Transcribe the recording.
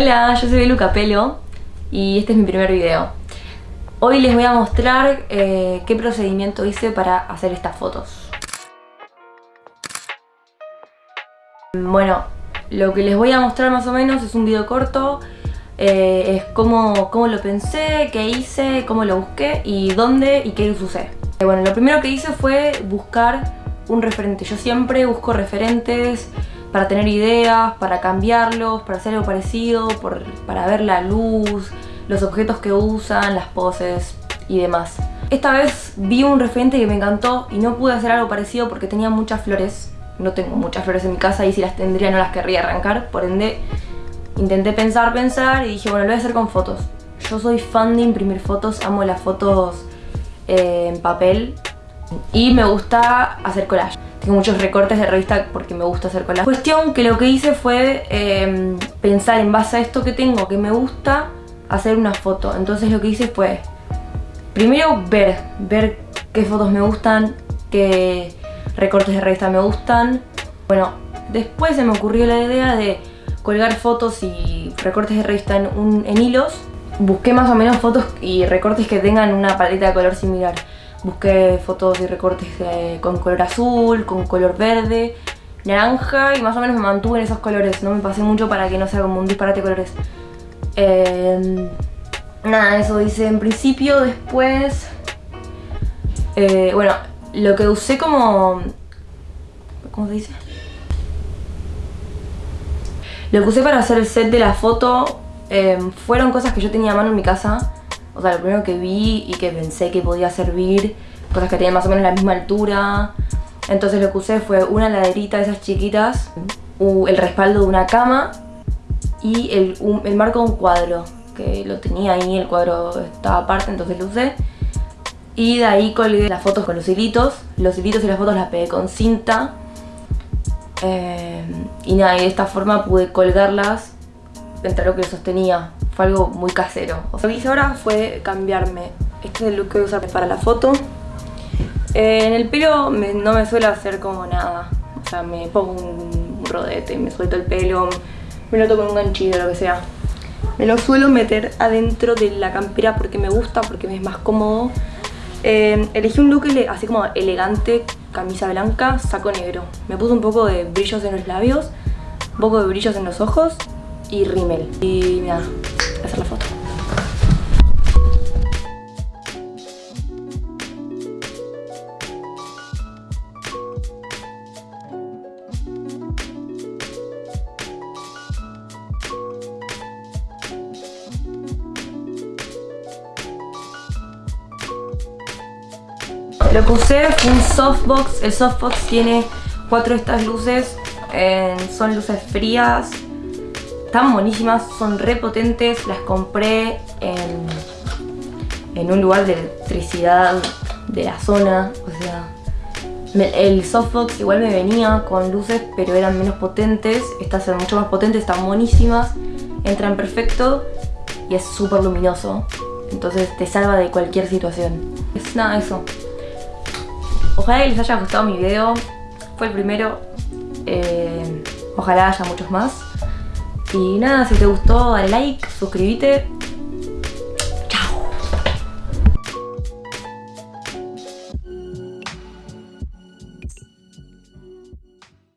Hola, yo soy Luca Pelo y este es mi primer video. Hoy les voy a mostrar eh, qué procedimiento hice para hacer estas fotos. Bueno, lo que les voy a mostrar más o menos es un video corto eh, es cómo, cómo, lo pensé, qué hice, cómo lo busqué y dónde y qué luz usé. Eh, bueno, lo primero que hice fue buscar un referente. Yo siempre busco referentes para tener ideas, para cambiarlos, para hacer algo parecido, para ver la luz, los objetos que usan, las poses y demás. Esta vez vi un referente que me encantó y no pude hacer algo parecido porque tenía muchas flores. No tengo muchas flores en mi casa y si las tendría no las querría arrancar, por ende intenté pensar, pensar y dije, bueno, lo voy a hacer con fotos. Yo soy fan de imprimir fotos, amo las fotos eh, en papel y me gusta hacer collage. Muchos recortes de revista porque me gusta hacer collage. Cuestión que lo que hice fue em, pensar en base a esto que tengo, que me gusta, hacer una foto. Entonces lo que hice fue, primero ver, ver qué fotos me gustan, qué recortes de revista me gustan. Bueno, después se me ocurrió la idea de colgar fotos y recortes de revista en, en hilos. Busqué más o menos fotos y recortes que tengan una paleta de color similar. Busqué fotos y recortes con color azul, con color verde, naranja y más o menos me mantuve en esos colores. No me pasé mucho para que no sea como un disparate de colores. Em, nada, eso hice en principio. Después... Eh, bueno, lo que usé como... ¿Cómo se dice? Lo que usé para hacer el set de la foto em, fueron cosas que yo tenía a mano en mi casa. O sea, lo primero que vi y que pensé que podía servir, cosas que tenían más o menos la misma altura. Entonces lo que usé fue una laderita de esas chiquitas, el respaldo de una cama y el, marco de un cuadro, que lo tenía ahí, el cuadro estaba aparte, entonces lo usé. Y de ahí colgué las fotos con los hilitos. Los hilitos y las fotos las pegué con cinta eh, y nada, y de esta forma pude colgarlas entre lo que sostenía. Fue algo muy casero. Lo que hice ahora fue cambiarme. Este es el look que voy a usar para la foto. Eh, en el pelo no me suele hacer como nada. O sea, me pongo un, rodete, me suelto el pelo, me lo toco con un ganchillo, lo que sea. Me lo suelo meter adentro de la campera porque me gusta, porque me es más cómodo. Eh, elegí un look así como elegante, camisa blanca, saco negro. Me puse un poco de brillos en los labios, un poco de brillos en los ojos y rímel. Y mira, Lo que usé fue un softbox. El softbox tiene cuatro de estas luces. son luces frías. Están buenísimas, son re potentes. Las compré en, en un lugar de electricidad de la zona. O sea, el softbox igual me venía con luces, pero eran menos potentes. Estas son mucho más potentes, están buenísimas. Entran perfecto y es súper luminoso. Entonces te salva de cualquier situación. Es nada, eso. Ojalá que les haya gustado mi video. Fue el primero. Eh, ojalá haya muchos más. Y nada, si te gustó dale like, suscríbete